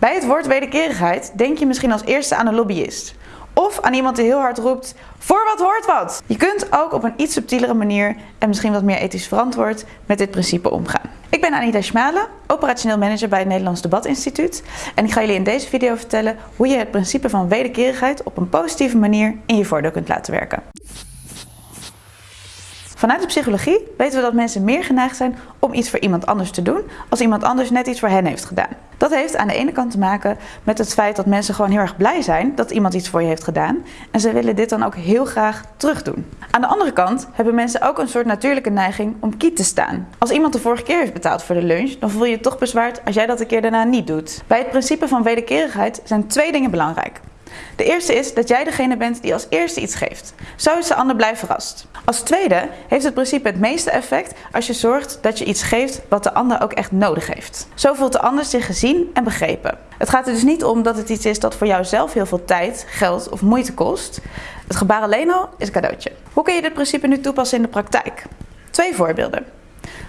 Bij het woord wederkerigheid denk je misschien als eerste aan een lobbyist. Of aan iemand die heel hard roept, voor wat hoort wat! Je kunt ook op een iets subtielere manier en misschien wat meer ethisch verantwoord met dit principe omgaan. Ik ben Anita Schmalen, operationeel manager bij het Nederlands Debatinstituut. En ik ga jullie in deze video vertellen hoe je het principe van wederkerigheid op een positieve manier in je voordeel kunt laten werken. Vanuit de psychologie weten we dat mensen meer geneigd zijn om iets voor iemand anders te doen als iemand anders net iets voor hen heeft gedaan. Dat heeft aan de ene kant te maken met het feit dat mensen gewoon heel erg blij zijn dat iemand iets voor je heeft gedaan en ze willen dit dan ook heel graag terugdoen. Aan de andere kant hebben mensen ook een soort natuurlijke neiging om kiet te staan. Als iemand de vorige keer heeft betaald voor de lunch, dan voel je je toch bezwaard als jij dat een keer daarna niet doet. Bij het principe van wederkerigheid zijn twee dingen belangrijk. De eerste is dat jij degene bent die als eerste iets geeft. Zo is de ander blij verrast. Als tweede heeft het principe het meeste effect als je zorgt dat je iets geeft wat de ander ook echt nodig heeft. Zo voelt de ander zich gezien en begrepen. Het gaat er dus niet om dat het iets is dat voor jou zelf heel veel tijd, geld of moeite kost. Het gebaar alleen al is een cadeautje. Hoe kun je dit principe nu toepassen in de praktijk? Twee voorbeelden.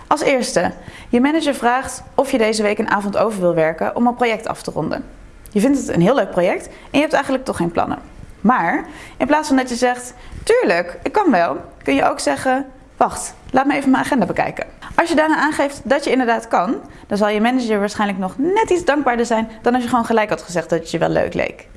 Als eerste, je manager vraagt of je deze week een avond over wil werken om een project af te ronden. Je vindt het een heel leuk project en je hebt eigenlijk toch geen plannen. Maar in plaats van dat je zegt, tuurlijk, ik kan wel, kun je ook zeggen, wacht, laat me even mijn agenda bekijken. Als je daarna aangeeft dat je inderdaad kan, dan zal je manager waarschijnlijk nog net iets dankbaarder zijn dan als je gewoon gelijk had gezegd dat het je wel leuk leek.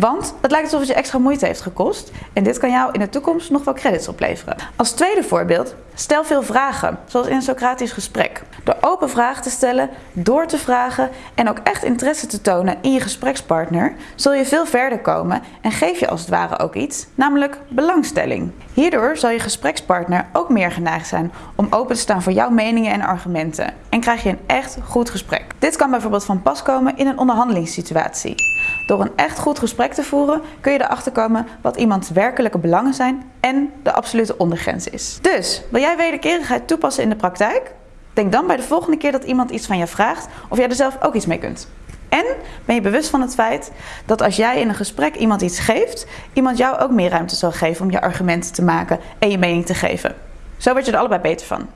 Want het lijkt alsof het je extra moeite heeft gekost en dit kan jou in de toekomst nog wel credits opleveren. Als tweede voorbeeld, stel veel vragen, zoals in een Socratisch gesprek. Door open vragen te stellen, door te vragen en ook echt interesse te tonen in je gesprekspartner, zul je veel verder komen en geef je als het ware ook iets, namelijk belangstelling. Hierdoor zal je gesprekspartner ook meer geneigd zijn om open te staan voor jouw meningen en argumenten en krijg je een echt goed gesprek. Dit kan bijvoorbeeld van pas komen in een onderhandelingssituatie. Door een echt goed gesprek te voeren kun je erachter komen wat iemands werkelijke belangen zijn en de absolute ondergrens is. Dus, wil jij wederkerigheid toepassen in de praktijk? Denk dan bij de volgende keer dat iemand iets van je vraagt of jij er zelf ook iets mee kunt. En ben je bewust van het feit dat als jij in een gesprek iemand iets geeft, iemand jou ook meer ruimte zal geven om je argumenten te maken en je mening te geven. Zo word je er allebei beter van.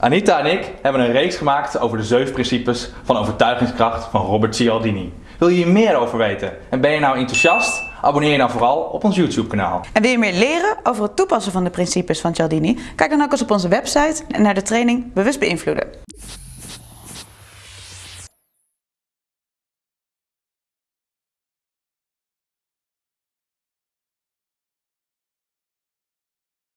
Anita en ik hebben een reeks gemaakt over de zeven principes van overtuigingskracht van Robert Cialdini. Wil je hier meer over weten en ben je nou enthousiast? Abonneer je dan vooral op ons YouTube kanaal. En wil je meer leren over het toepassen van de principes van Cialdini? Kijk dan ook eens op onze website en naar de training Bewust Beïnvloeden.